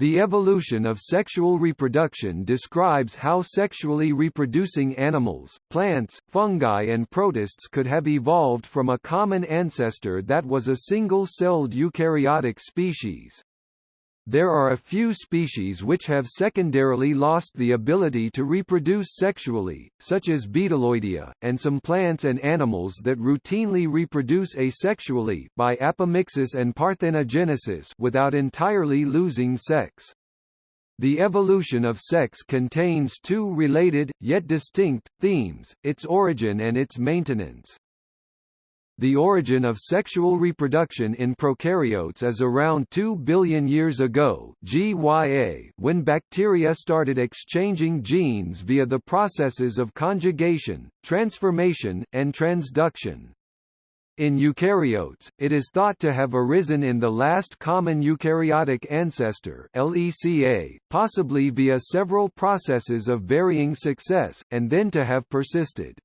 The evolution of sexual reproduction describes how sexually reproducing animals, plants, fungi and protists could have evolved from a common ancestor that was a single-celled eukaryotic species. There are a few species which have secondarily lost the ability to reproduce sexually, such as Bdelloidea, and some plants and animals that routinely reproduce asexually by apomixis and parthenogenesis without entirely losing sex. The evolution of sex contains two related, yet distinct, themes, its origin and its maintenance. The origin of sexual reproduction in prokaryotes is around 2 billion years ago GYA, when bacteria started exchanging genes via the processes of conjugation, transformation, and transduction. In eukaryotes, it is thought to have arisen in the last common eukaryotic ancestor LECA, possibly via several processes of varying success, and then to have persisted.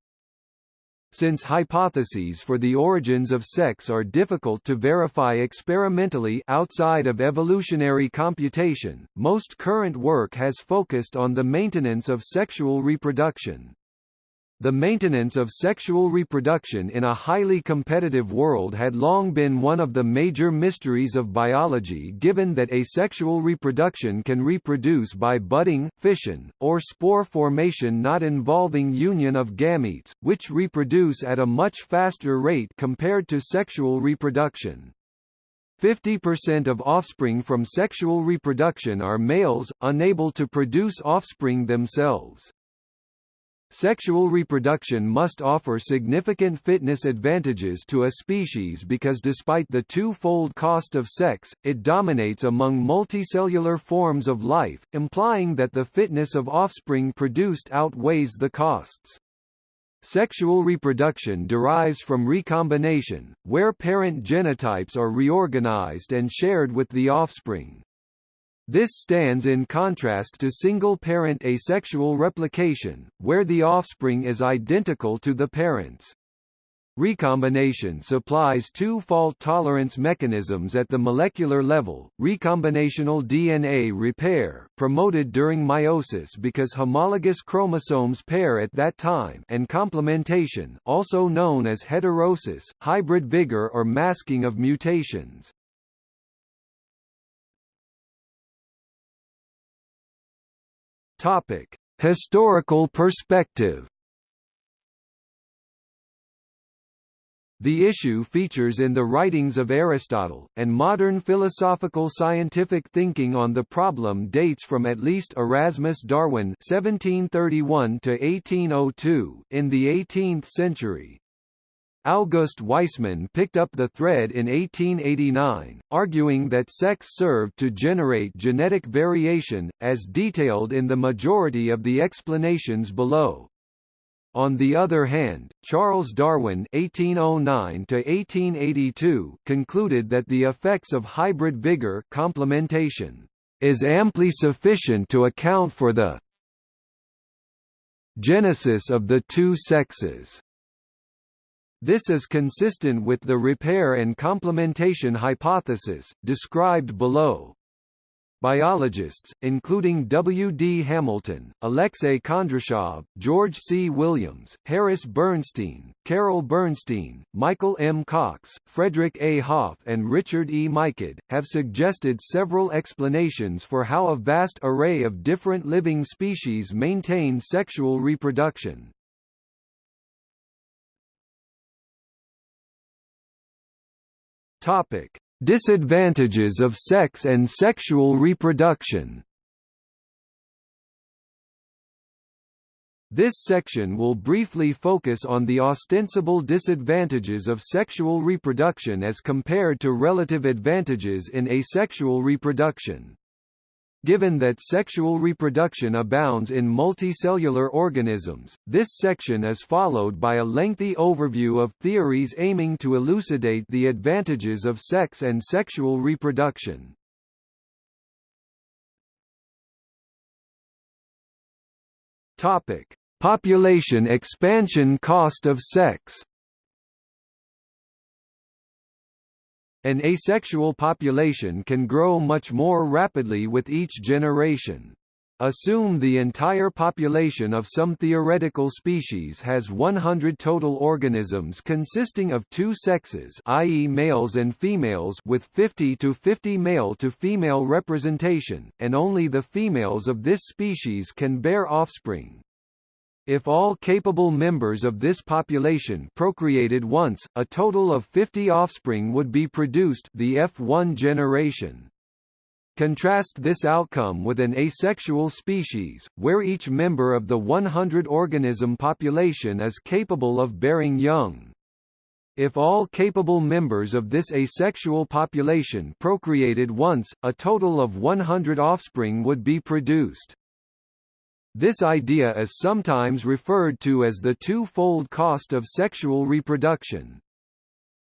Since hypotheses for the origins of sex are difficult to verify experimentally outside of evolutionary computation, most current work has focused on the maintenance of sexual reproduction. The maintenance of sexual reproduction in a highly competitive world had long been one of the major mysteries of biology given that asexual reproduction can reproduce by budding, fission, or spore formation not involving union of gametes, which reproduce at a much faster rate compared to sexual reproduction. 50% of offspring from sexual reproduction are males, unable to produce offspring themselves. Sexual reproduction must offer significant fitness advantages to a species because despite the two-fold cost of sex, it dominates among multicellular forms of life, implying that the fitness of offspring produced outweighs the costs. Sexual reproduction derives from recombination, where parent genotypes are reorganized and shared with the offspring. This stands in contrast to single-parent asexual replication, where the offspring is identical to the parents. Recombination supplies two fault tolerance mechanisms at the molecular level, recombinational DNA repair promoted during meiosis because homologous chromosomes pair at that time and complementation also known as heterosis, hybrid vigor or masking of mutations. Topic: Historical perspective. The issue features in the writings of Aristotle, and modern philosophical scientific thinking on the problem dates from at least Erasmus Darwin (1731–1802) in the 18th century. August Weismann picked up the thread in 1889, arguing that sex served to generate genetic variation, as detailed in the majority of the explanations below. On the other hand, Charles Darwin (1809–1882) concluded that the effects of hybrid vigor complementation is amply sufficient to account for the genesis of the two sexes. This is consistent with the repair and complementation hypothesis, described below. Biologists, including W. D. Hamilton, Alexei Kondrashov, George C. Williams, Harris Bernstein, Carol Bernstein, Michael M. Cox, Frederick A. Hopf and Richard E. Michod, have suggested several explanations for how a vast array of different living species maintain sexual reproduction. Topic: Disadvantages of sex and sexual reproduction. This section will briefly focus on the ostensible disadvantages of sexual reproduction as compared to relative advantages in asexual reproduction. Given that sexual reproduction abounds in multicellular organisms, this section is followed by a lengthy overview of theories aiming to elucidate the advantages of sex and sexual reproduction. Topic: Population expansion cost of sex. An asexual population can grow much more rapidly with each generation. Assume the entire population of some theoretical species has 100 total organisms consisting of two sexes i.e. males and females with 50 to 50 male to female representation, and only the females of this species can bear offspring. If all capable members of this population procreated once, a total of 50 offspring would be produced the F1 generation. Contrast this outcome with an asexual species, where each member of the 100-organism population is capable of bearing young. If all capable members of this asexual population procreated once, a total of 100 offspring would be produced. This idea is sometimes referred to as the two-fold cost of sexual reproduction.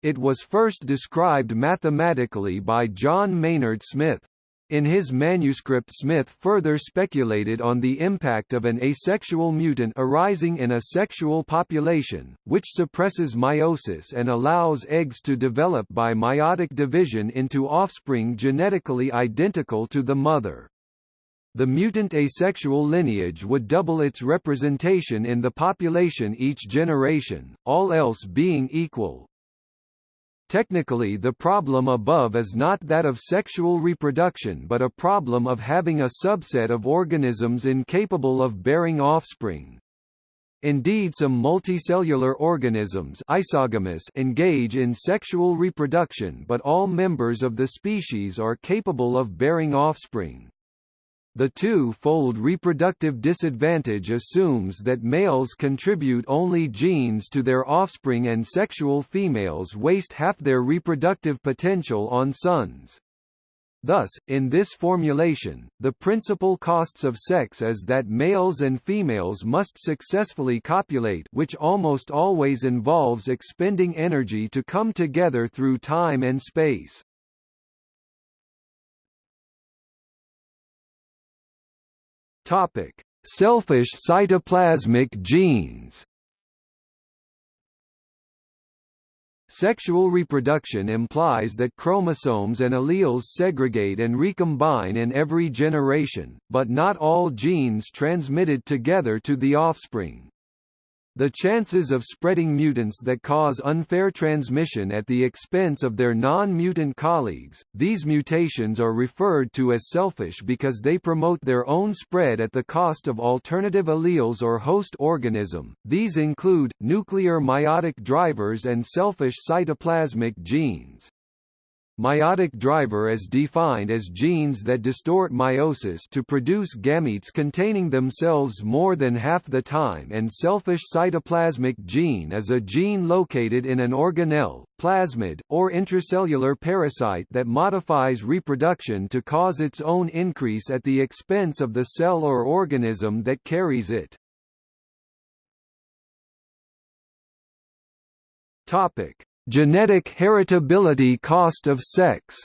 It was first described mathematically by John Maynard Smith. In his manuscript Smith further speculated on the impact of an asexual mutant arising in a sexual population, which suppresses meiosis and allows eggs to develop by meiotic division into offspring genetically identical to the mother. The mutant asexual lineage would double its representation in the population each generation, all else being equal. Technically the problem above is not that of sexual reproduction but a problem of having a subset of organisms incapable of bearing offspring. Indeed some multicellular organisms isogamous engage in sexual reproduction but all members of the species are capable of bearing offspring. The two-fold reproductive disadvantage assumes that males contribute only genes to their offspring and sexual females waste half their reproductive potential on sons. Thus, in this formulation, the principal costs of sex is that males and females must successfully copulate which almost always involves expending energy to come together through time and space. Topic: Selfish cytoplasmic genes. Sexual reproduction implies that chromosomes and alleles segregate and recombine in every generation, but not all genes transmitted together to the offspring. The chances of spreading mutants that cause unfair transmission at the expense of their non-mutant colleagues, these mutations are referred to as selfish because they promote their own spread at the cost of alternative alleles or host organism. These include, nuclear meiotic drivers and selfish cytoplasmic genes. Meiotic driver is defined as genes that distort meiosis to produce gametes containing themselves more than half the time and selfish cytoplasmic gene is a gene located in an organelle, plasmid, or intracellular parasite that modifies reproduction to cause its own increase at the expense of the cell or organism that carries it. Topic: Genetic heritability cost of sex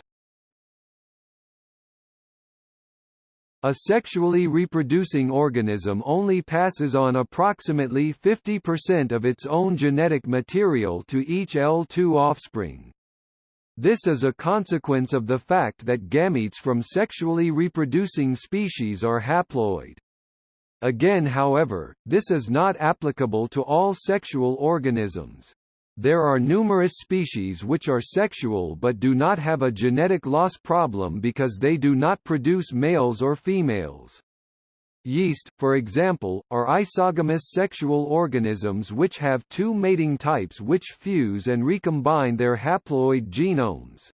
A sexually reproducing organism only passes on approximately 50% of its own genetic material to each L2 offspring. This is a consequence of the fact that gametes from sexually reproducing species are haploid. Again however, this is not applicable to all sexual organisms. There are numerous species which are sexual but do not have a genetic loss problem because they do not produce males or females. Yeast, for example, are isogamous sexual organisms which have two mating types which fuse and recombine their haploid genomes.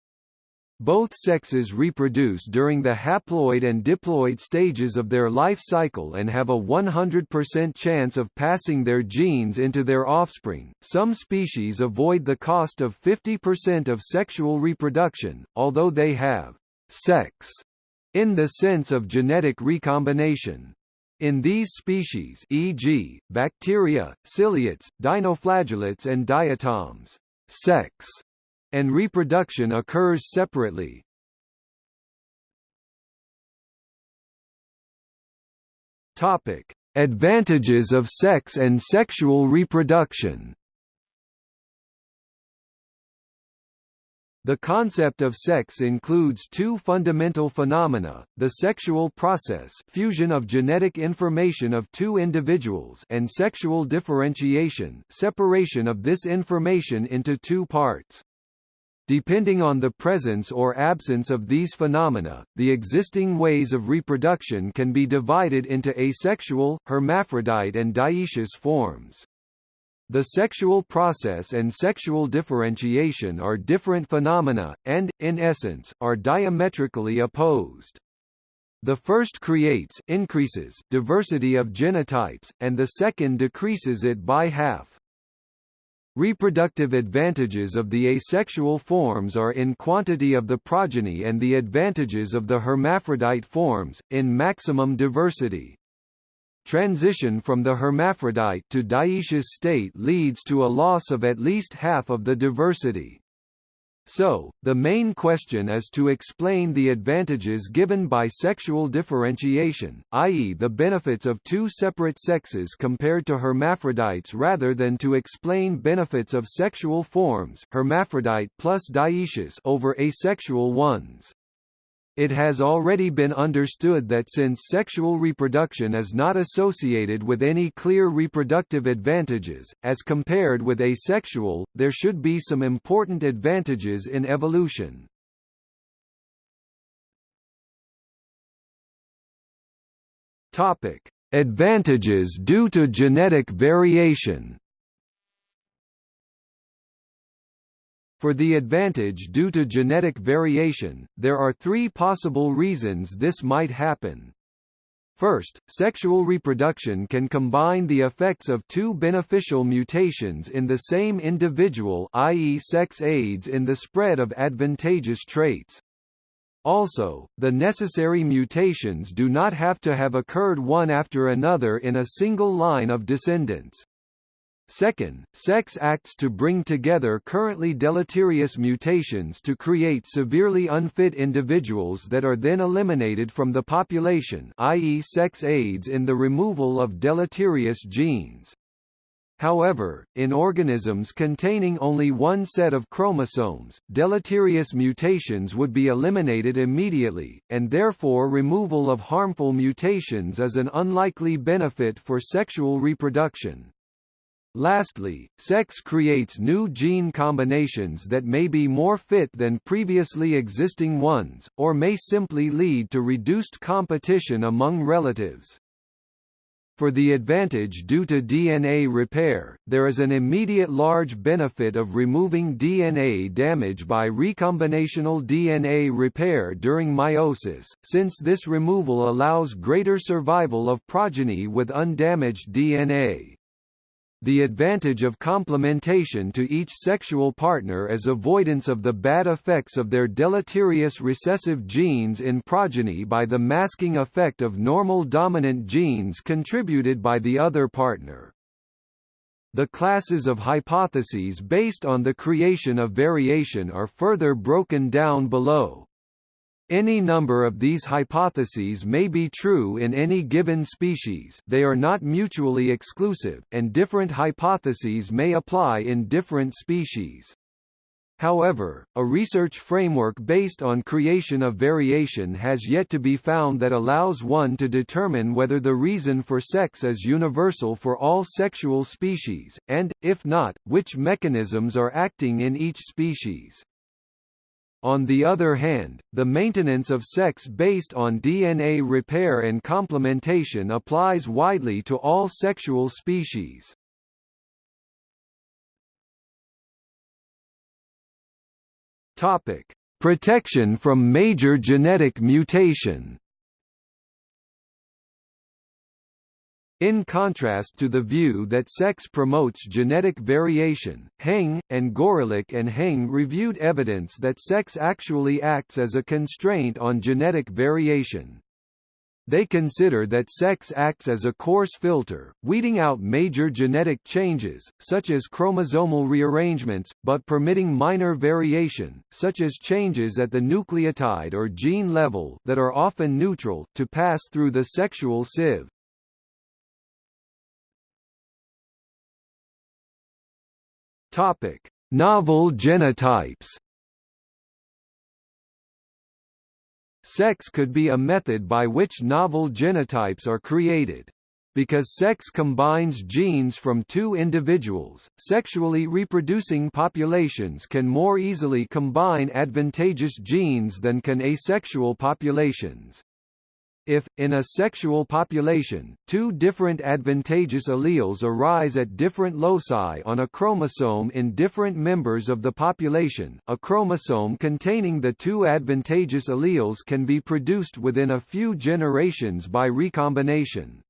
Both sexes reproduce during the haploid and diploid stages of their life cycle and have a 100% chance of passing their genes into their offspring. Some species avoid the cost of 50% of sexual reproduction, although they have sex in the sense of genetic recombination. In these species e.g., bacteria, ciliates, dinoflagellates and diatoms, sex and reproduction occurs separately. Topic: Advantages of sex and sexual reproduction. The concept of sex includes two fundamental phenomena, the sexual process fusion of genetic information of two individuals and sexual differentiation separation of this information into two parts. Depending on the presence or absence of these phenomena, the existing ways of reproduction can be divided into asexual, hermaphrodite and dioecious forms. The sexual process and sexual differentiation are different phenomena, and, in essence, are diametrically opposed. The first creates increases diversity of genotypes, and the second decreases it by half. Reproductive advantages of the asexual forms are in quantity of the progeny and the advantages of the hermaphrodite forms, in maximum diversity. Transition from the hermaphrodite to dioecious state leads to a loss of at least half of the diversity. So, the main question is to explain the advantages given by sexual differentiation, i.e. the benefits of two separate sexes compared to hermaphrodites rather than to explain benefits of sexual forms hermaphrodite plus dioecious over asexual ones. It has already been understood that since sexual reproduction is not associated with any clear reproductive advantages, as compared with asexual, there should be some important advantages in evolution. Advantages due to genetic variation. For the advantage due to genetic variation, there are three possible reasons this might happen. First, sexual reproduction can combine the effects of two beneficial mutations in the same individual i.e. sex aids in the spread of advantageous traits. Also, the necessary mutations do not have to have occurred one after another in a single line of descendants. Second, sex acts to bring together currently deleterious mutations to create severely unfit individuals that are then eliminated from the population i.e. sex aids in the removal of deleterious genes. However, in organisms containing only one set of chromosomes, deleterious mutations would be eliminated immediately, and therefore removal of harmful mutations is an unlikely benefit for sexual reproduction. Lastly, sex creates new gene combinations that may be more fit than previously existing ones, or may simply lead to reduced competition among relatives. For the advantage due to DNA repair, there is an immediate large benefit of removing DNA damage by recombinational DNA repair during meiosis, since this removal allows greater survival of progeny with undamaged DNA. The advantage of complementation to each sexual partner is avoidance of the bad effects of their deleterious recessive genes in progeny by the masking effect of normal dominant genes contributed by the other partner. The classes of hypotheses based on the creation of variation are further broken down below. Any number of these hypotheses may be true in any given species they are not mutually exclusive, and different hypotheses may apply in different species. However, a research framework based on creation of variation has yet to be found that allows one to determine whether the reason for sex is universal for all sexual species, and, if not, which mechanisms are acting in each species. On the other hand, the maintenance of sex based on DNA repair and complementation applies widely to all sexual species. Topic: Protection from major genetic mutation. In contrast to the view that sex promotes genetic variation, Heng, and Gorelick and Heng reviewed evidence that sex actually acts as a constraint on genetic variation. They consider that sex acts as a coarse filter, weeding out major genetic changes, such as chromosomal rearrangements, but permitting minor variation, such as changes at the nucleotide or gene level that are often neutral, to pass through the sexual sieve. Topic: Novel genotypes. Sex could be a method by which novel genotypes are created. Because sex combines genes from two individuals, sexually reproducing populations can more easily combine advantageous genes than can asexual populations. If, in a sexual population, two different advantageous alleles arise at different loci on a chromosome in different members of the population, a chromosome containing the two advantageous alleles can be produced within a few generations by recombination.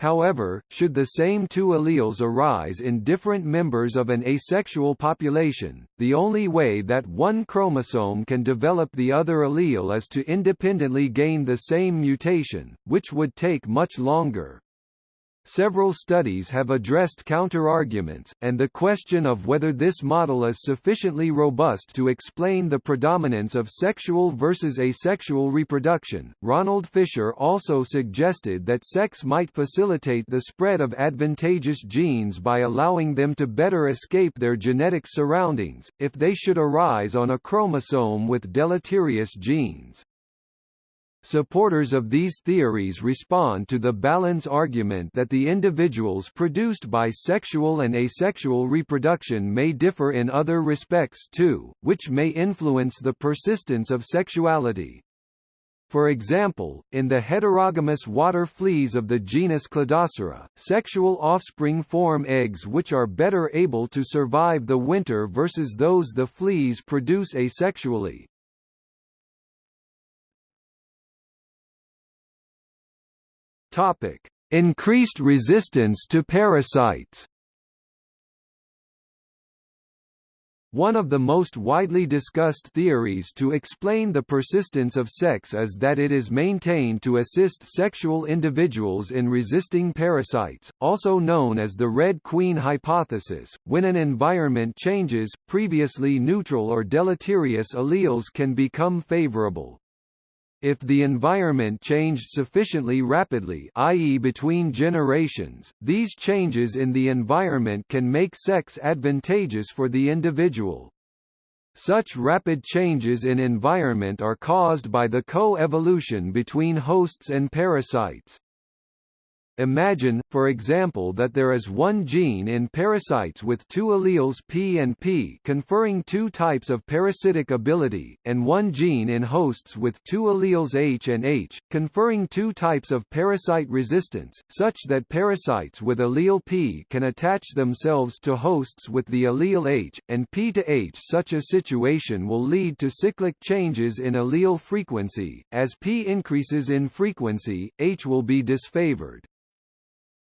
However, should the same two alleles arise in different members of an asexual population, the only way that one chromosome can develop the other allele is to independently gain the same mutation, which would take much longer. Several studies have addressed counterarguments, and the question of whether this model is sufficiently robust to explain the predominance of sexual versus asexual reproduction. Ronald Fisher also suggested that sex might facilitate the spread of advantageous genes by allowing them to better escape their genetic surroundings, if they should arise on a chromosome with deleterious genes. Supporters of these theories respond to the balance argument that the individuals produced by sexual and asexual reproduction may differ in other respects too, which may influence the persistence of sexuality. For example, in the heterogamous water fleas of the genus Cladocera, sexual offspring form eggs which are better able to survive the winter versus those the fleas produce asexually. Topic: Increased resistance to parasites. One of the most widely discussed theories to explain the persistence of sex is that it is maintained to assist sexual individuals in resisting parasites, also known as the Red Queen hypothesis. When an environment changes, previously neutral or deleterious alleles can become favorable. If the environment changed sufficiently rapidly i.e. between generations, these changes in the environment can make sex advantageous for the individual. Such rapid changes in environment are caused by the co-evolution between hosts and parasites. Imagine, for example that there is one gene in parasites with two alleles P and P conferring two types of parasitic ability, and one gene in hosts with two alleles H and H, conferring two types of parasite resistance, such that parasites with allele P can attach themselves to hosts with the allele H, and P to H. Such a situation will lead to cyclic changes in allele frequency, as P increases in frequency, H will be disfavored.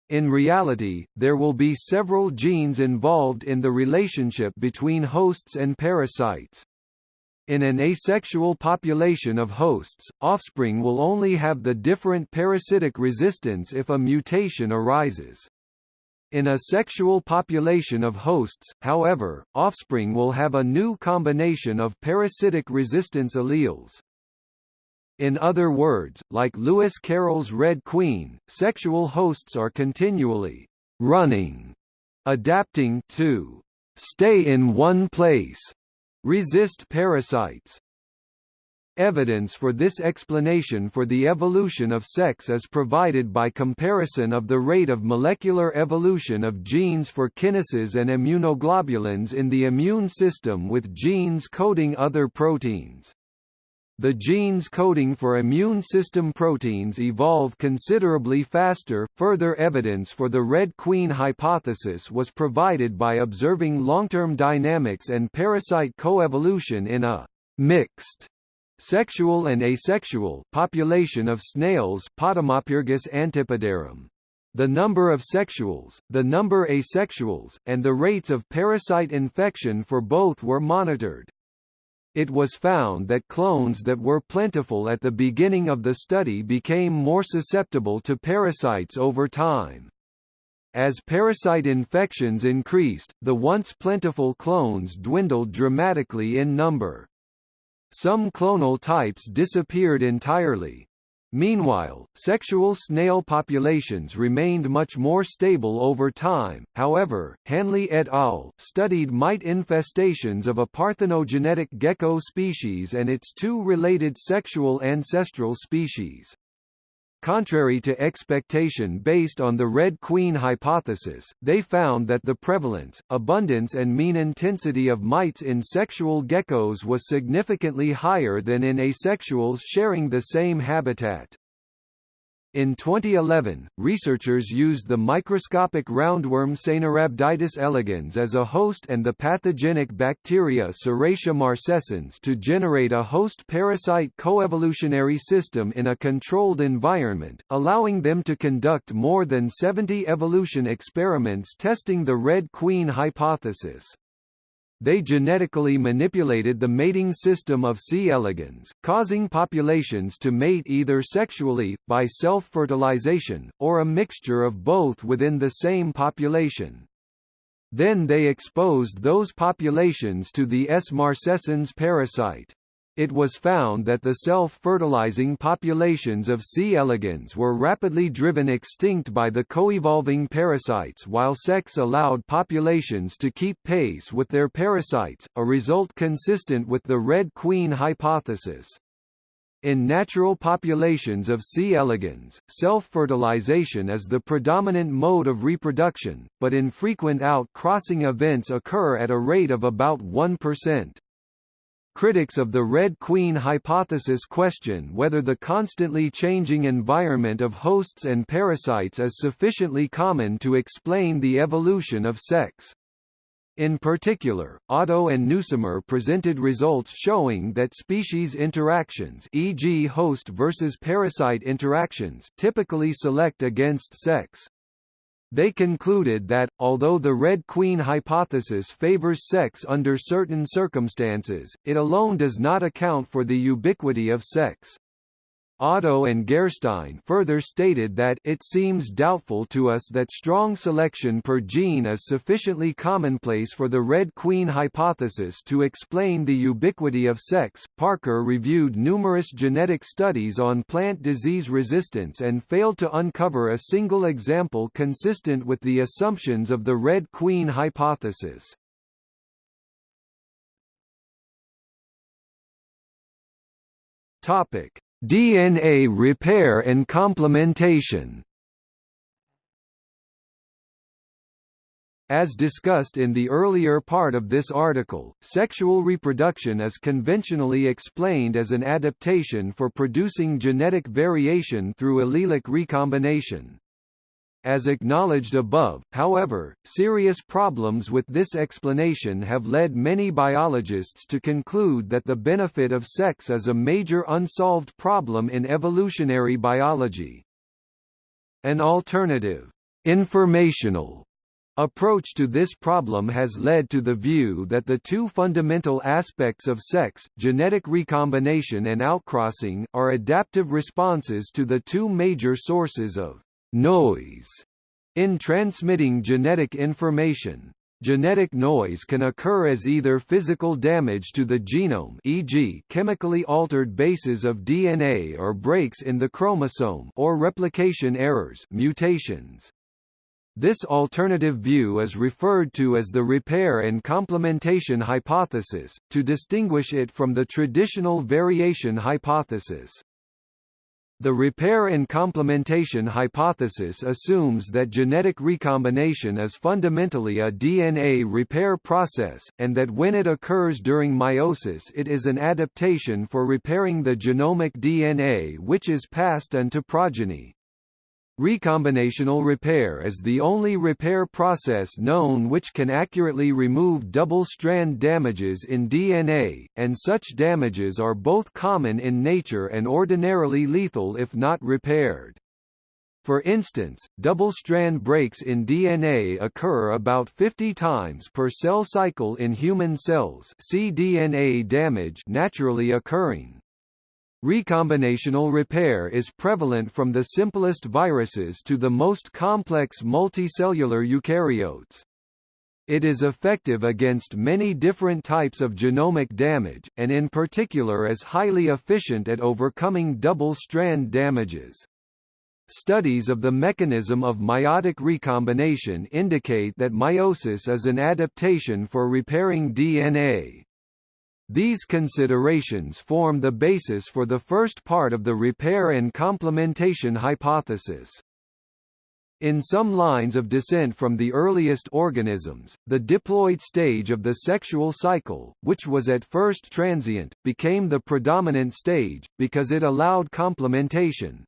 In reality, there will be several genes involved in the relationship between hosts and parasites. In an asexual population of hosts, offspring will only have the different parasitic resistance if a mutation arises. In a sexual population of hosts, however, offspring will have a new combination of parasitic resistance alleles. In other words, like Lewis Carroll's Red Queen, sexual hosts are continually running, adapting to stay in one place, resist parasites. Evidence for this explanation for the evolution of sex is provided by comparison of the rate of molecular evolution of genes for kinases and immunoglobulins in the immune system with genes coding other proteins. The genes coding for immune system proteins evolve considerably faster. Further evidence for the Red Queen hypothesis was provided by observing long-term dynamics and parasite coevolution in a mixed sexual and asexual population of snails Potamopyrgus antipodarum. The number of sexuals, the number asexuals, and the rates of parasite infection for both were monitored. It was found that clones that were plentiful at the beginning of the study became more susceptible to parasites over time. As parasite infections increased, the once plentiful clones dwindled dramatically in number. Some clonal types disappeared entirely. Meanwhile, sexual snail populations remained much more stable over time. However, Hanley et al. studied mite infestations of a parthenogenetic gecko species and its two related sexual ancestral species. Contrary to expectation based on the Red Queen hypothesis, they found that the prevalence, abundance and mean intensity of mites in sexual geckos was significantly higher than in asexuals sharing the same habitat. In 2011, researchers used the microscopic roundworm Caenorhabditis elegans as a host and the pathogenic bacteria Serratia marcescens to generate a host-parasite coevolutionary system in a controlled environment, allowing them to conduct more than 70 evolution experiments testing the Red Queen hypothesis. They genetically manipulated the mating system of C. elegans, causing populations to mate either sexually, by self-fertilization, or a mixture of both within the same population. Then they exposed those populations to the S. marcescens parasite it was found that the self-fertilizing populations of C. elegans were rapidly driven extinct by the co-evolving parasites while sex allowed populations to keep pace with their parasites, a result consistent with the Red Queen hypothesis. In natural populations of C. elegans, self-fertilization is the predominant mode of reproduction, but infrequent out-crossing events occur at a rate of about 1%. Critics of the Red Queen hypothesis question whether the constantly changing environment of hosts and parasites is sufficiently common to explain the evolution of sex. In particular, Otto and Nuismer presented results showing that species interactions e.g. host versus parasite interactions typically select against sex. They concluded that, although the Red Queen hypothesis favors sex under certain circumstances, it alone does not account for the ubiquity of sex. Otto and Gerstein further stated that it seems doubtful to us that strong selection per gene is sufficiently commonplace for the Red Queen hypothesis to explain the ubiquity of sex. Parker reviewed numerous genetic studies on plant disease resistance and failed to uncover a single example consistent with the assumptions of the Red Queen hypothesis. Topic DNA repair and complementation As discussed in the earlier part of this article, sexual reproduction is conventionally explained as an adaptation for producing genetic variation through allelic recombination. As acknowledged above, however, serious problems with this explanation have led many biologists to conclude that the benefit of sex is a major unsolved problem in evolutionary biology. An alternative, informational approach to this problem has led to the view that the two fundamental aspects of sex, genetic recombination and outcrossing, are adaptive responses to the two major sources of noise in transmitting genetic information. Genetic noise can occur as either physical damage to the genome e.g. chemically altered bases of DNA or breaks in the chromosome or replication errors mutations. This alternative view is referred to as the repair and complementation hypothesis, to distinguish it from the traditional variation hypothesis. The repair and complementation hypothesis assumes that genetic recombination is fundamentally a DNA repair process, and that when it occurs during meiosis it is an adaptation for repairing the genomic DNA which is passed into progeny. Recombinational repair is the only repair process known which can accurately remove double-strand damages in DNA, and such damages are both common in nature and ordinarily lethal if not repaired. For instance, double-strand breaks in DNA occur about 50 times per cell cycle in human cells see DNA damage naturally occurring. Recombinational repair is prevalent from the simplest viruses to the most complex multicellular eukaryotes. It is effective against many different types of genomic damage, and in particular is highly efficient at overcoming double-strand damages. Studies of the mechanism of meiotic recombination indicate that meiosis is an adaptation for repairing DNA. These considerations form the basis for the first part of the repair and complementation hypothesis. In some lines of descent from the earliest organisms, the diploid stage of the sexual cycle, which was at first transient, became the predominant stage, because it allowed complementation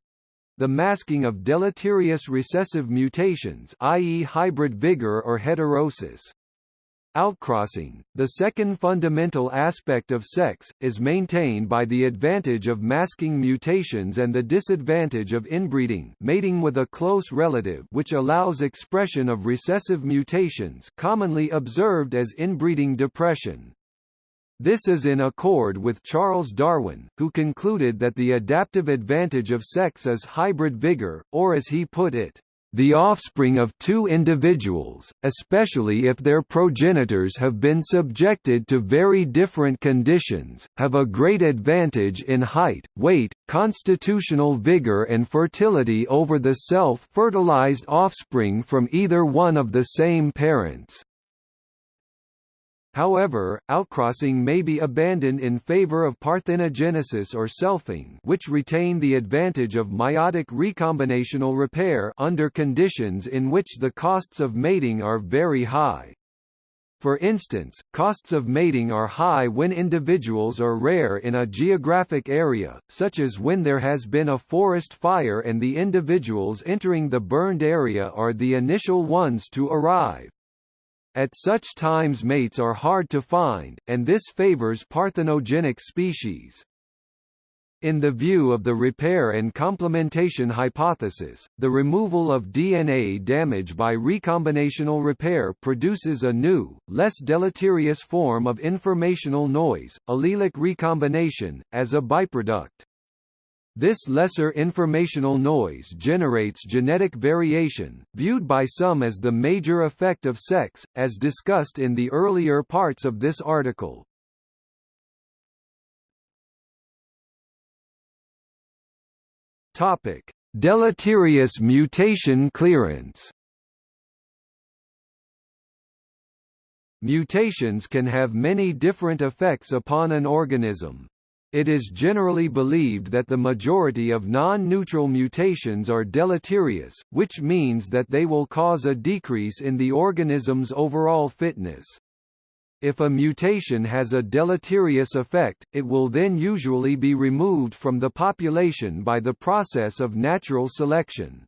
the masking of deleterious recessive mutations i.e. hybrid vigor or heterosis. Outcrossing, the second fundamental aspect of sex, is maintained by the advantage of masking mutations and the disadvantage of inbreeding mating with a close relative which allows expression of recessive mutations commonly observed as inbreeding depression. This is in accord with Charles Darwin, who concluded that the adaptive advantage of sex is hybrid vigor, or as he put it, the offspring of two individuals, especially if their progenitors have been subjected to very different conditions, have a great advantage in height, weight, constitutional vigor and fertility over the self-fertilized offspring from either one of the same parents. However, outcrossing may be abandoned in favor of parthenogenesis or selfing which retain the advantage of meiotic recombinational repair under conditions in which the costs of mating are very high. For instance, costs of mating are high when individuals are rare in a geographic area, such as when there has been a forest fire and the individuals entering the burned area are the initial ones to arrive. At such times mates are hard to find, and this favors parthenogenic species. In the view of the repair and complementation hypothesis, the removal of DNA damage by recombinational repair produces a new, less deleterious form of informational noise, allelic recombination, as a byproduct. This lesser informational noise generates genetic variation, viewed by some as the major effect of sex, as discussed in the earlier parts of this article. Topic: Deleterious mutation clearance. Mutations can have many different effects upon an organism. It is generally believed that the majority of non-neutral mutations are deleterious, which means that they will cause a decrease in the organism's overall fitness. If a mutation has a deleterious effect, it will then usually be removed from the population by the process of natural selection.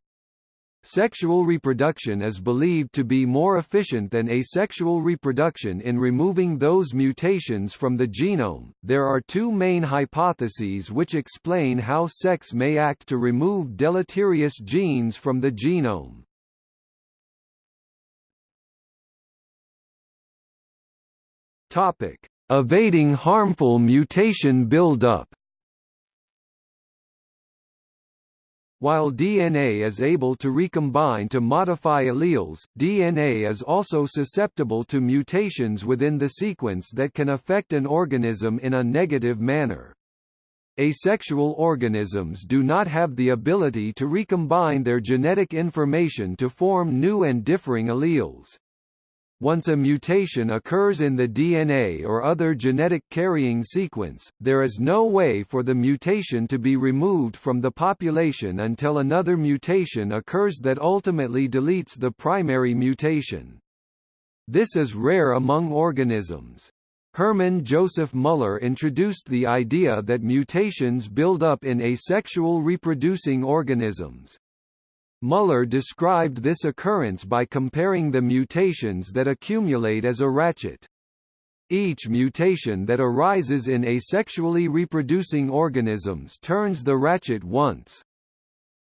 Sexual reproduction is believed to be more efficient than asexual reproduction in removing those mutations from the genome. There are two main hypotheses which explain how sex may act to remove deleterious genes from the genome. Topic: Evading harmful mutation buildup. While DNA is able to recombine to modify alleles, DNA is also susceptible to mutations within the sequence that can affect an organism in a negative manner. Asexual organisms do not have the ability to recombine their genetic information to form new and differing alleles. Once a mutation occurs in the DNA or other genetic carrying sequence, there is no way for the mutation to be removed from the population until another mutation occurs that ultimately deletes the primary mutation. This is rare among organisms. Hermann Joseph Muller introduced the idea that mutations build up in asexual reproducing organisms. Muller described this occurrence by comparing the mutations that accumulate as a ratchet. Each mutation that arises in asexually reproducing organisms turns the ratchet once.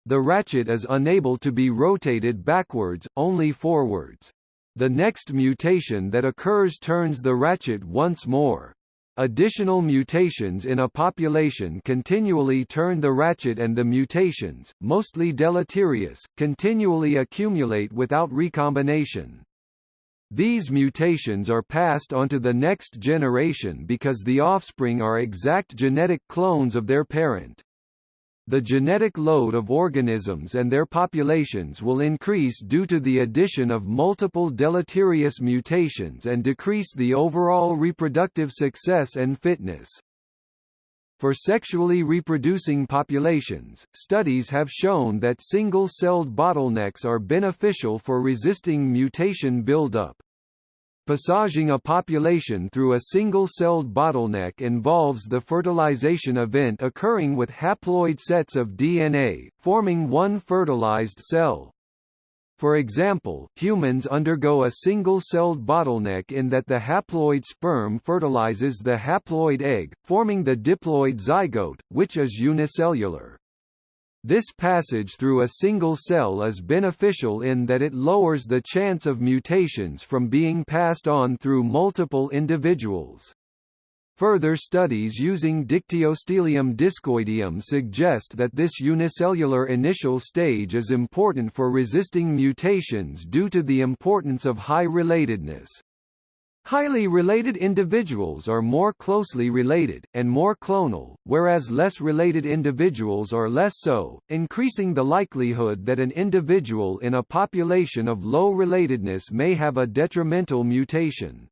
The ratchet is unable to be rotated backwards, only forwards. The next mutation that occurs turns the ratchet once more. Additional mutations in a population continually turn the ratchet and the mutations, mostly deleterious, continually accumulate without recombination. These mutations are passed onto the next generation because the offspring are exact genetic clones of their parent. The genetic load of organisms and their populations will increase due to the addition of multiple deleterious mutations and decrease the overall reproductive success and fitness. For sexually reproducing populations, studies have shown that single-celled bottlenecks are beneficial for resisting mutation buildup. Passaging a population through a single-celled bottleneck involves the fertilization event occurring with haploid sets of DNA, forming one fertilized cell. For example, humans undergo a single-celled bottleneck in that the haploid sperm fertilizes the haploid egg, forming the diploid zygote, which is unicellular. This passage through a single cell is beneficial in that it lowers the chance of mutations from being passed on through multiple individuals. Further studies using Dictyostelium discoideum suggest that this unicellular initial stage is important for resisting mutations due to the importance of high relatedness. Highly related individuals are more closely related, and more clonal, whereas less related individuals are less so, increasing the likelihood that an individual in a population of low relatedness may have a detrimental mutation.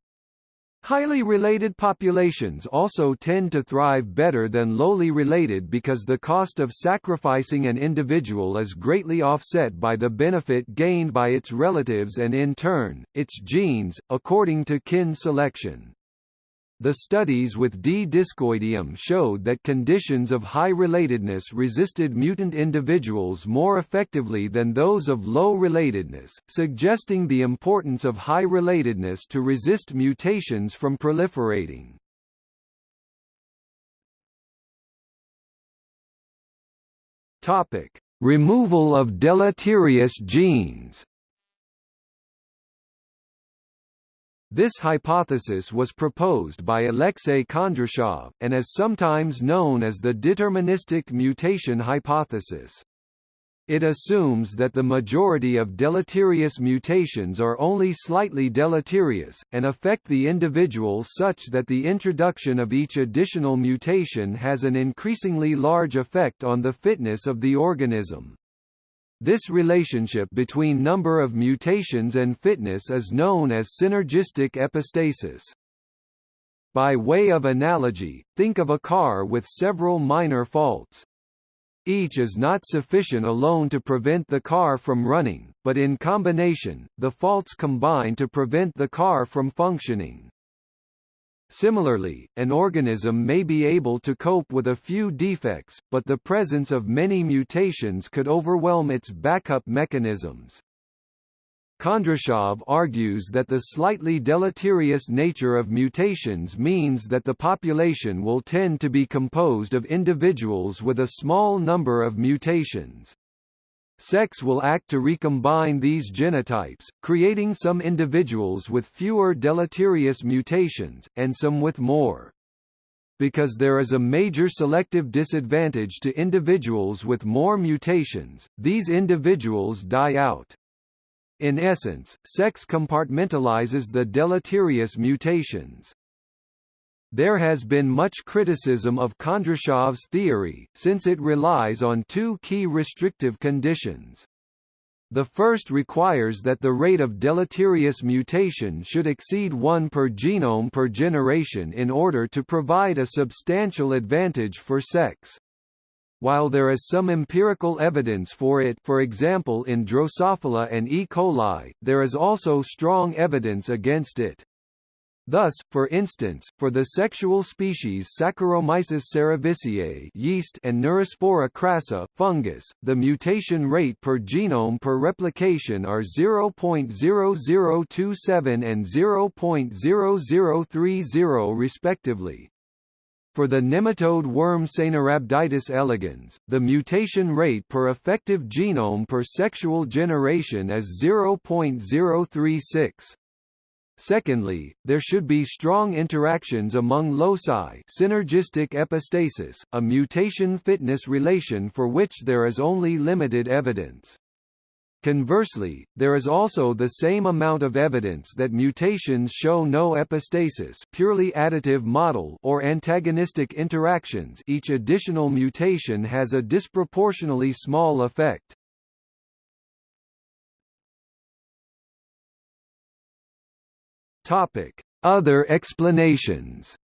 Highly related populations also tend to thrive better than lowly related because the cost of sacrificing an individual is greatly offset by the benefit gained by its relatives and in turn, its genes, according to kin selection. The studies with D. discoideum showed that conditions of high relatedness resisted mutant individuals more effectively than those of low relatedness, suggesting the importance of high relatedness to resist mutations from proliferating. Topic: Removal of deleterious genes. This hypothesis was proposed by Alexei Kondrashov, and is sometimes known as the deterministic mutation hypothesis. It assumes that the majority of deleterious mutations are only slightly deleterious, and affect the individual such that the introduction of each additional mutation has an increasingly large effect on the fitness of the organism. This relationship between number of mutations and fitness is known as synergistic epistasis. By way of analogy, think of a car with several minor faults. Each is not sufficient alone to prevent the car from running, but in combination, the faults combine to prevent the car from functioning. Similarly, an organism may be able to cope with a few defects, but the presence of many mutations could overwhelm its backup mechanisms. Kondrashov argues that the slightly deleterious nature of mutations means that the population will tend to be composed of individuals with a small number of mutations. Sex will act to recombine these genotypes, creating some individuals with fewer deleterious mutations, and some with more. Because there is a major selective disadvantage to individuals with more mutations, these individuals die out. In essence, sex compartmentalizes the deleterious mutations. There has been much criticism of Kondrashov's theory, since it relies on two key restrictive conditions. The first requires that the rate of deleterious mutation should exceed 1 per genome per generation in order to provide a substantial advantage for sex. While there is some empirical evidence for it for example in Drosophila and E. coli, there is also strong evidence against it. Thus, for instance, for the sexual species Saccharomyces cerevisiae yeast and Neurospora crassa fungus, the mutation rate per genome per replication are 0.0027 and 0.0030 respectively. For the nematode worm Caenorhabditis elegans, the mutation rate per effective genome per sexual generation is 0.036. Secondly, there should be strong interactions among loci synergistic epistasis, a mutation fitness relation for which there is only limited evidence. Conversely, there is also the same amount of evidence that mutations show no epistasis purely additive model or antagonistic interactions each additional mutation has a disproportionately small effect. Other explanations.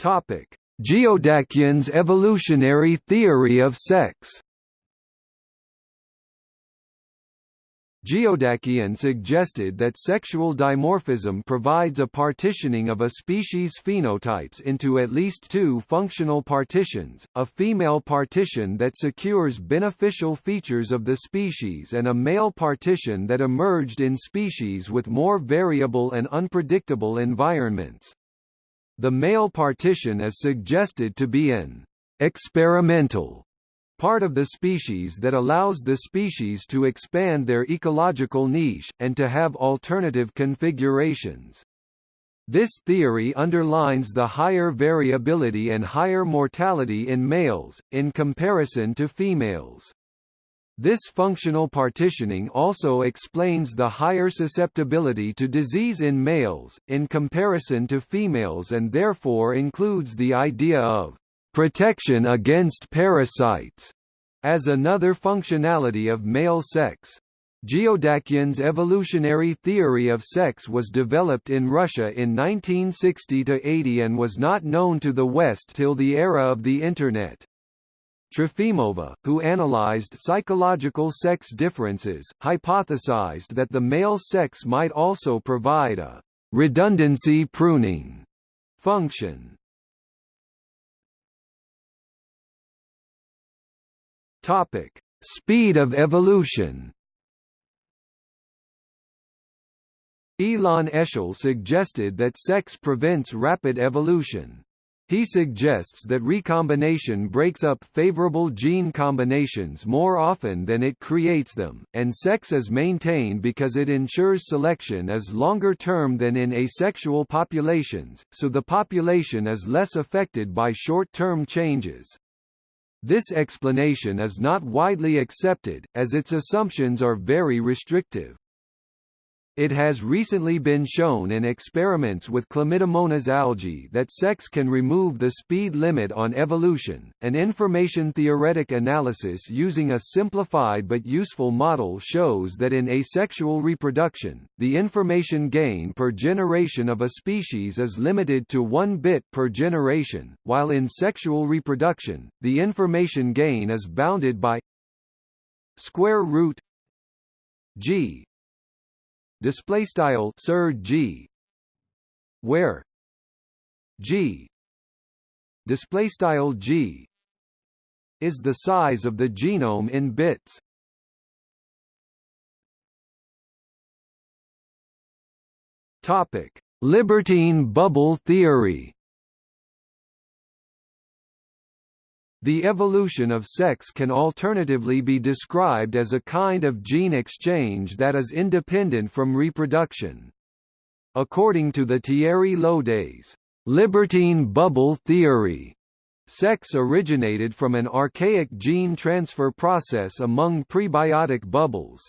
Topic: Geodakian's evolutionary theory of sex Geodakian suggested that sexual dimorphism provides a partitioning of a species' phenotypes into at least two functional partitions, a female partition that secures beneficial features of the species and a male partition that emerged in species with more variable and unpredictable environments. The male partition is suggested to be an experimental part of the species that allows the species to expand their ecological niche, and to have alternative configurations. This theory underlines the higher variability and higher mortality in males, in comparison to females. This functional partitioning also explains the higher susceptibility to disease in males, in comparison to females and therefore includes the idea of protection against parasites as another functionality of male sex. Geodakian's evolutionary theory of sex was developed in Russia in 1960–80 and was not known to the West till the era of the Internet. Trofimova, who analyzed psychological sex differences, hypothesized that the male sex might also provide a redundancy pruning function. Topic: Speed of evolution. Ilan Eshel suggested that sex prevents rapid evolution. He suggests that recombination breaks up favorable gene combinations more often than it creates them, and sex is maintained because it ensures selection is longer term than in asexual populations, so the population is less affected by short-term changes. This explanation is not widely accepted, as its assumptions are very restrictive. It has recently been shown in experiments with Chlamydomonas algae that sex can remove the speed limit on evolution. An information theoretic analysis using a simplified but useful model shows that in asexual reproduction, the information gain per generation of a species is limited to 1 bit per generation, while in sexual reproduction, the information gain is bounded by square root g display style sir g. Where g. Display style g. Is the size of the genome in bits. Topic. Libertine bubble theory The evolution of sex can alternatively be described as a kind of gene exchange that is independent from reproduction. According to the Thierry Lodé's libertine bubble theory, sex originated from an archaic gene transfer process among prebiotic bubbles.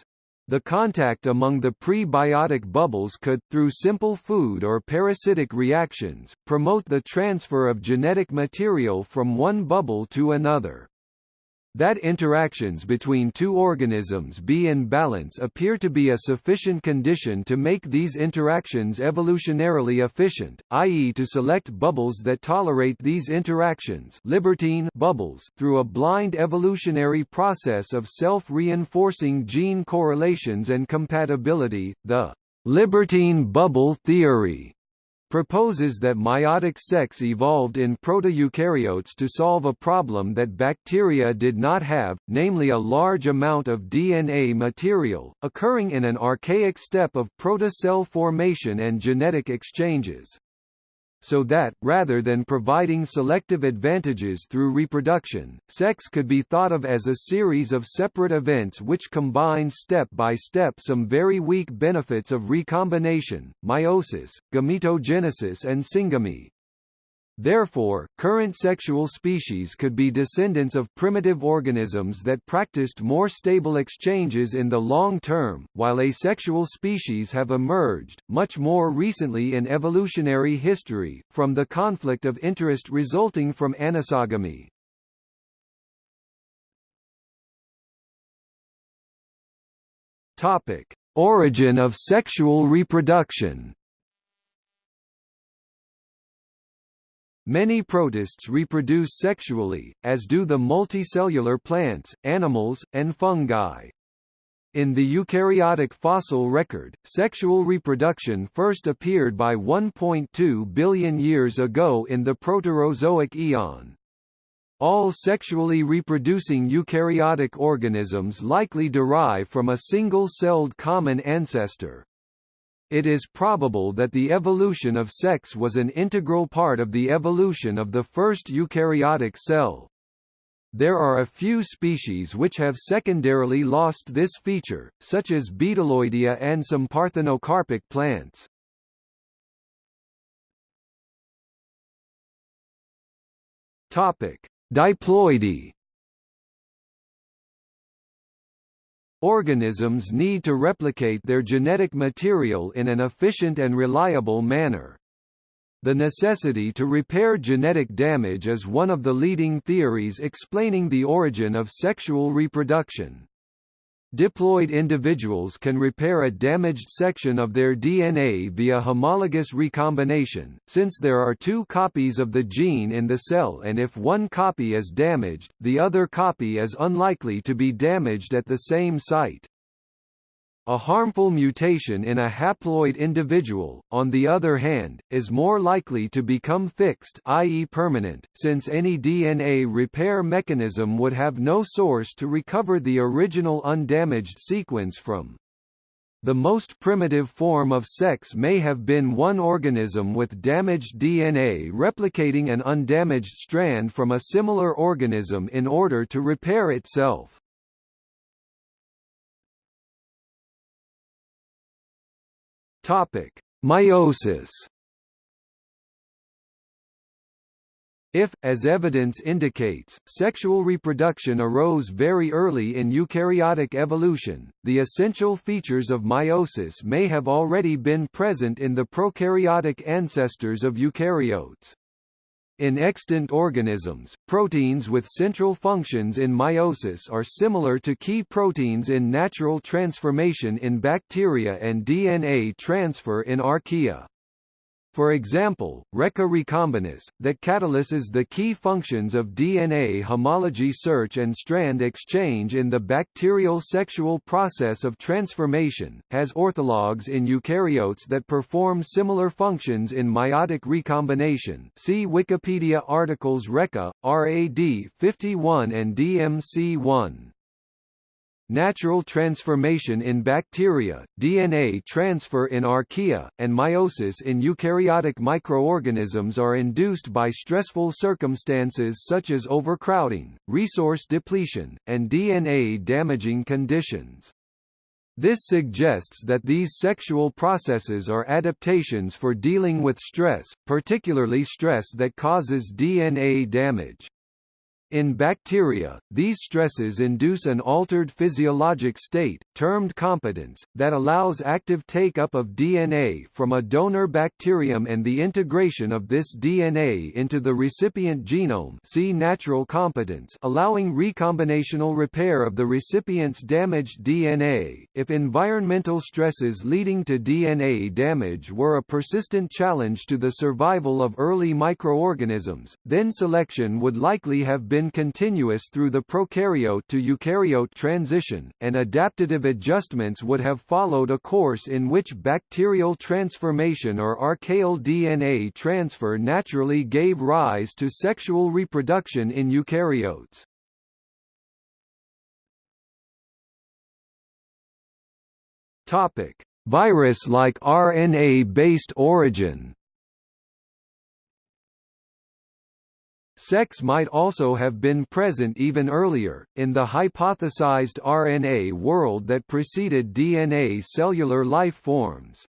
The contact among the prebiotic bubbles could, through simple food or parasitic reactions, promote the transfer of genetic material from one bubble to another. That interactions between two organisms be in balance appear to be a sufficient condition to make these interactions evolutionarily efficient, i.e. to select bubbles that tolerate these interactions libertine bubbles through a blind evolutionary process of self-reinforcing gene correlations and compatibility, the libertine bubble theory proposes that meiotic sex evolved in proto-eukaryotes to solve a problem that bacteria did not have, namely a large amount of DNA material, occurring in an archaic step of protocell formation and genetic exchanges so that, rather than providing selective advantages through reproduction, sex could be thought of as a series of separate events which combine step by step some very weak benefits of recombination, meiosis, gametogenesis and syngamy. Therefore, current sexual species could be descendants of primitive organisms that practiced more stable exchanges in the long term, while asexual species have emerged, much more recently in evolutionary history, from the conflict of interest resulting from anisogamy. Origin of sexual reproduction Many protists reproduce sexually, as do the multicellular plants, animals, and fungi. In the eukaryotic fossil record, sexual reproduction first appeared by 1.2 billion years ago in the Proterozoic eon. All sexually reproducing eukaryotic organisms likely derive from a single-celled common ancestor. It is probable that the evolution of sex was an integral part of the evolution of the first eukaryotic cell. There are a few species which have secondarily lost this feature, such as Bdelloidea and some parthenocarpic plants. Topic: Diploidy Organisms need to replicate their genetic material in an efficient and reliable manner. The necessity to repair genetic damage is one of the leading theories explaining the origin of sexual reproduction. Diploid individuals can repair a damaged section of their DNA via homologous recombination, since there are two copies of the gene in the cell and if one copy is damaged, the other copy is unlikely to be damaged at the same site. A harmful mutation in a haploid individual, on the other hand, is more likely to become fixed i.e. permanent, since any DNA repair mechanism would have no source to recover the original undamaged sequence from. The most primitive form of sex may have been one organism with damaged DNA replicating an undamaged strand from a similar organism in order to repair itself. Topic: Meiosis. If, as evidence indicates, sexual reproduction arose very early in eukaryotic evolution, the essential features of meiosis may have already been present in the prokaryotic ancestors of eukaryotes. In extant organisms, proteins with central functions in meiosis are similar to key proteins in natural transformation in bacteria and DNA transfer in archaea. For example, RECA recombinase, that catalyses the key functions of DNA homology search and strand exchange in the bacterial sexual process of transformation, has orthologs in eukaryotes that perform similar functions in meiotic recombination see Wikipedia articles RECA, RAD 51 and DMC1. Natural transformation in bacteria, DNA transfer in archaea, and meiosis in eukaryotic microorganisms are induced by stressful circumstances such as overcrowding, resource depletion, and DNA-damaging conditions. This suggests that these sexual processes are adaptations for dealing with stress, particularly stress that causes DNA damage. In bacteria, these stresses induce an altered physiologic state, termed competence, that allows active take-up of DNA from a donor bacterium and the integration of this DNA into the recipient genome see natural competence allowing recombinational repair of the recipient's damaged DNA. If environmental stresses leading to DNA damage were a persistent challenge to the survival of early microorganisms, then selection would likely have been been continuous through the prokaryote to eukaryote transition, and adaptative adjustments would have followed a course in which bacterial transformation or archaeal DNA transfer naturally gave rise to sexual reproduction in eukaryotes. Topic: Virus-like RNA-based origin Sex might also have been present even earlier, in the hypothesized RNA world that preceded DNA cellular life forms.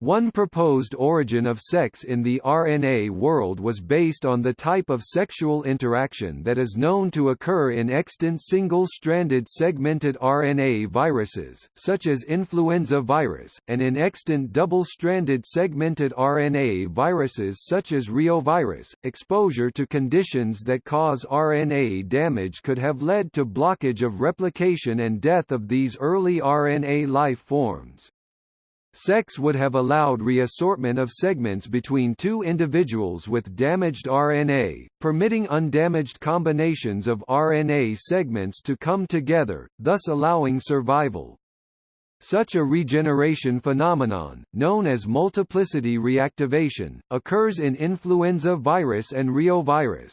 One proposed origin of sex in the RNA world was based on the type of sexual interaction that is known to occur in extant single-stranded segmented RNA viruses, such as influenza virus, and in extant double-stranded segmented RNA viruses such as reovirus. Exposure to conditions that cause RNA damage could have led to blockage of replication and death of these early RNA life forms. Sex would have allowed reassortment of segments between two individuals with damaged RNA, permitting undamaged combinations of RNA segments to come together, thus allowing survival. Such a regeneration phenomenon, known as multiplicity reactivation, occurs in influenza virus and reovirus.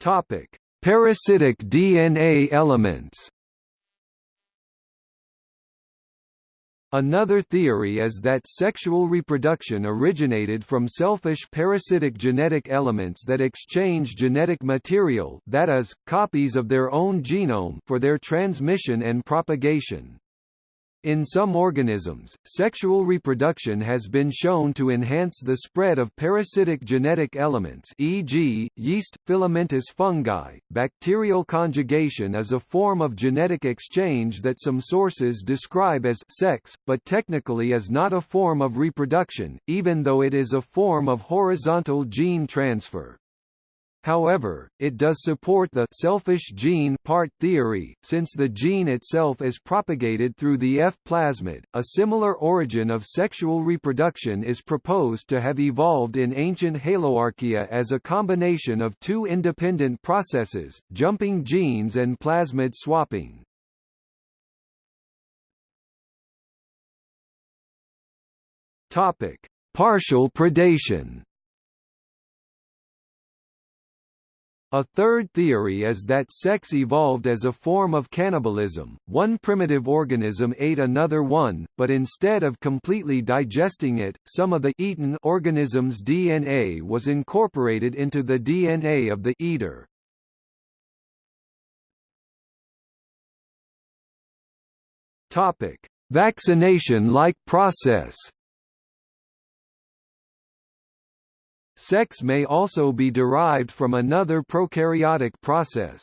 Topic: Parasitic DNA elements Another theory is that sexual reproduction originated from selfish parasitic genetic elements that exchange genetic material that is, copies of their own genome for their transmission and propagation. In some organisms, sexual reproduction has been shown to enhance the spread of parasitic genetic elements e.g., yeast, filamentous fungi. Bacterial conjugation is a form of genetic exchange that some sources describe as sex, but technically is not a form of reproduction, even though it is a form of horizontal gene transfer. However, it does support the selfish gene part theory, since the gene itself is propagated through the F plasmid. A similar origin of sexual reproduction is proposed to have evolved in ancient Haloarchaea as a combination of two independent processes, jumping genes and plasmid swapping. Topic: Partial predation. A third theory is that sex evolved as a form of cannibalism. One primitive organism ate another one, but instead of completely digesting it, some of the eaten organism's DNA was incorporated into the DNA of the eater. Topic: Vaccination-like process. Sex may also be derived from another prokaryotic process.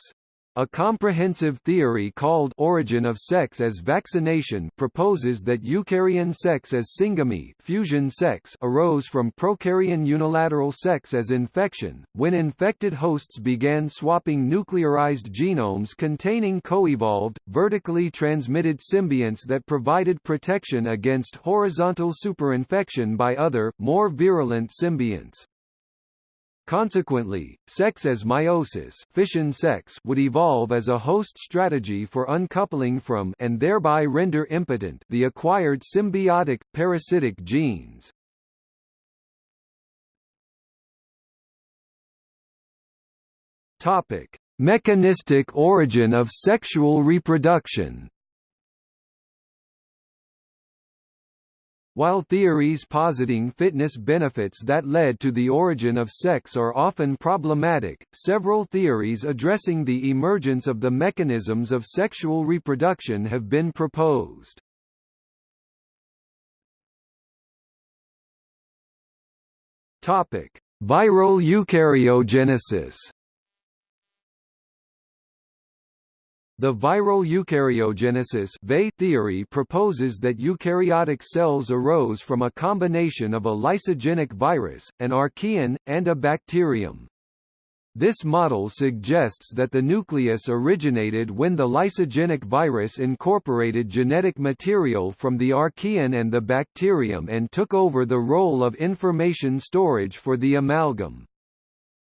A comprehensive theory called origin of sex as vaccination proposes that eukaryon sex as syngamy fusion sex arose from prokaryon unilateral sex as infection, when infected hosts began swapping nuclearized genomes containing coevolved, vertically transmitted symbionts that provided protection against horizontal superinfection by other, more virulent symbionts. Consequently, sex as meiosis fission sex would evolve as a host strategy for uncoupling from and thereby render impotent the acquired symbiotic, parasitic genes. Topic: Mechanistic origin of sexual reproduction While theories positing fitness benefits that led to the origin of sex are often problematic, several theories addressing the emergence of the mechanisms of sexual reproduction have been proposed. Topic: Viral eukaryogenesis The viral eukaryogenesis theory proposes that eukaryotic cells arose from a combination of a lysogenic virus, an archaean, and a bacterium. This model suggests that the nucleus originated when the lysogenic virus incorporated genetic material from the archaean and the bacterium and took over the role of information storage for the amalgam.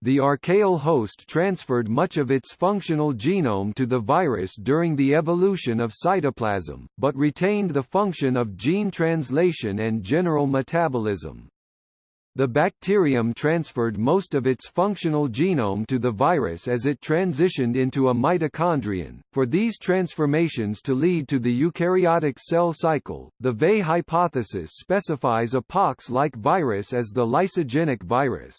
The archaeal host transferred much of its functional genome to the virus during the evolution of cytoplasm, but retained the function of gene translation and general metabolism. The bacterium transferred most of its functional genome to the virus as it transitioned into a mitochondrion. For these transformations to lead to the eukaryotic cell cycle, the VE hypothesis specifies a pox-like virus as the lysogenic virus.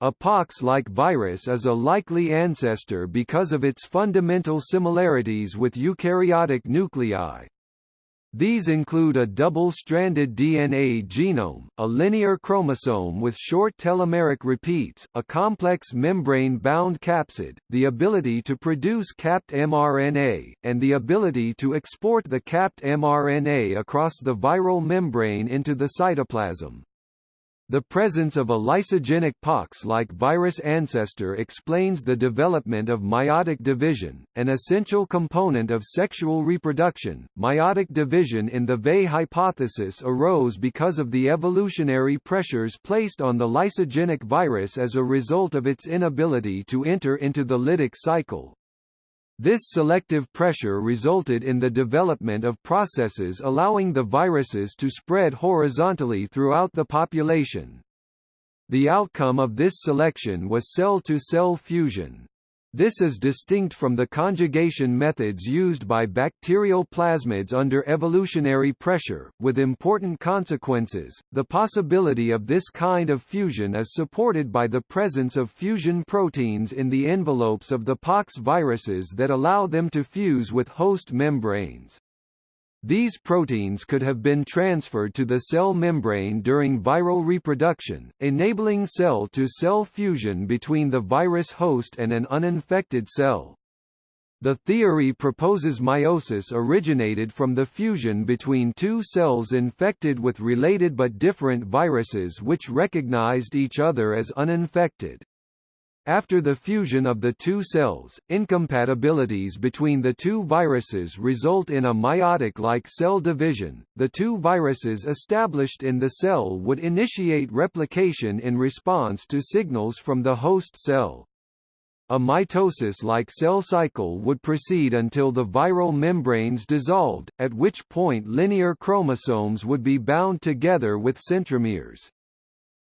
A pox-like virus is a likely ancestor because of its fundamental similarities with eukaryotic nuclei. These include a double-stranded DNA genome, a linear chromosome with short telomeric repeats, a complex membrane-bound capsid, the ability to produce capped mRNA, and the ability to export the capped mRNA across the viral membrane into the cytoplasm. The presence of a lysogenic pox-like virus ancestor explains the development of meiotic division, an essential component of sexual reproduction. Meiotic division in the VE hypothesis arose because of the evolutionary pressures placed on the lysogenic virus as a result of its inability to enter into the lytic cycle, this selective pressure resulted in the development of processes allowing the viruses to spread horizontally throughout the population. The outcome of this selection was cell-to-cell -cell fusion. This is distinct from the conjugation methods used by bacterial plasmids under evolutionary pressure, with important consequences. The possibility of this kind of fusion is supported by the presence of fusion proteins in the envelopes of the pox viruses that allow them to fuse with host membranes. These proteins could have been transferred to the cell membrane during viral reproduction, enabling cell-to-cell -cell fusion between the virus host and an uninfected cell. The theory proposes meiosis originated from the fusion between two cells infected with related but different viruses which recognized each other as uninfected. After the fusion of the two cells, incompatibilities between the two viruses result in a meiotic-like cell division. The two viruses established in the cell would initiate replication in response to signals from the host cell. A mitosis-like cell cycle would proceed until the viral membranes dissolved, at which point linear chromosomes would be bound together with centromeres.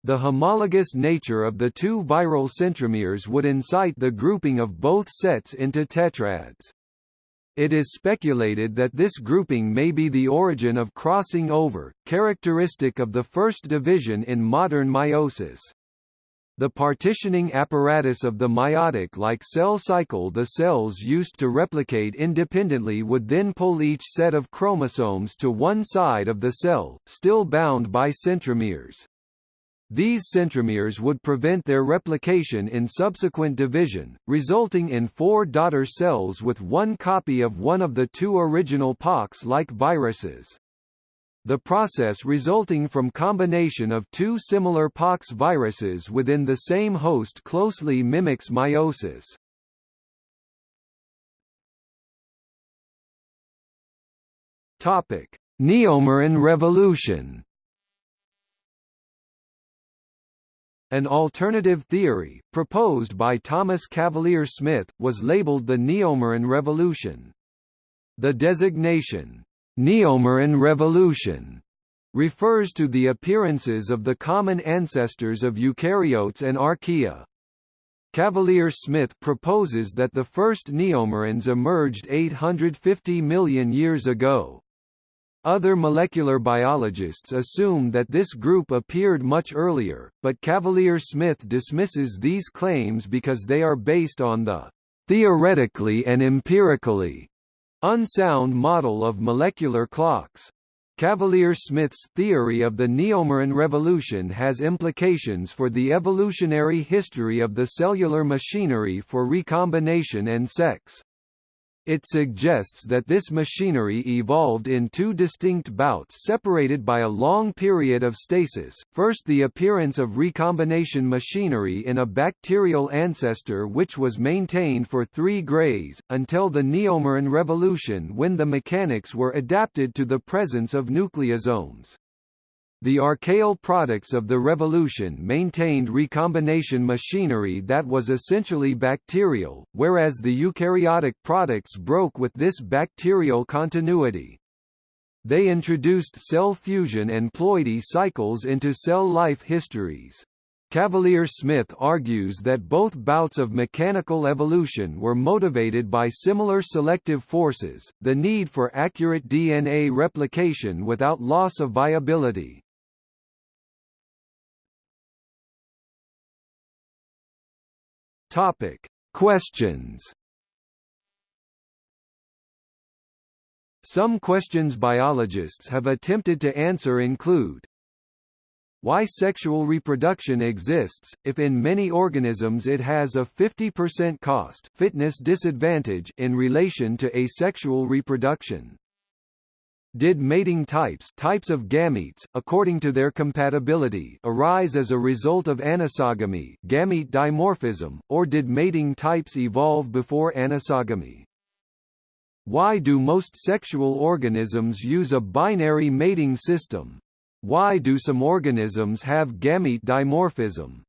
The homologous nature of the two viral centromeres would incite the grouping of both sets into tetrads. It is speculated that this grouping may be the origin of crossing over, characteristic of the first division in modern meiosis. The partitioning apparatus of the meiotic-like cell cycle the cells used to replicate independently would then pull each set of chromosomes to one side of the cell, still bound by centromeres. These centromeres would prevent their replication in subsequent division, resulting in four daughter cells with one copy of one of the two original pox-like viruses. The process resulting from combination of two similar pox viruses within the same host closely mimics meiosis. Topic: Neomuran revolution An alternative theory, proposed by Thomas Cavalier Smith, was labeled the Neomuran Revolution. The designation, Neomuran Revolution, refers to the appearances of the common ancestors of eukaryotes and archaea. Cavalier Smith proposes that the first neomurans emerged 850 million years ago. Other molecular biologists assume that this group appeared much earlier, but Cavalier-Smith dismisses these claims because they are based on the theoretically and empirically unsound model of molecular clocks. Cavalier-Smith's theory of the Neomuran revolution has implications for the evolutionary history of the cellular machinery for recombination and sex. It suggests that this machinery evolved in two distinct bouts separated by a long period of stasis, first the appearance of recombination machinery in a bacterial ancestor which was maintained for three grays, until the Neomuran revolution when the mechanics were adapted to the presence of nucleosomes. The archaeal products of the revolution maintained recombination machinery that was essentially bacterial, whereas the eukaryotic products broke with this bacterial continuity. They introduced cell fusion and ploidy cycles into cell life histories. Cavalier-Smith argues that both bouts of mechanical evolution were motivated by similar selective forces, the need for accurate DNA replication without loss of viability. Topic: Questions. Some questions biologists have attempted to answer include why sexual reproduction exists, if in many organisms it has a 50% cost fitness disadvantage in relation to asexual reproduction. Did mating types types of gametes, according to their compatibility arise as a result of anisogamy gamete dimorphism, or did mating types evolve before anisogamy? Why do most sexual organisms use a binary mating system? Why do some organisms have gamete dimorphism?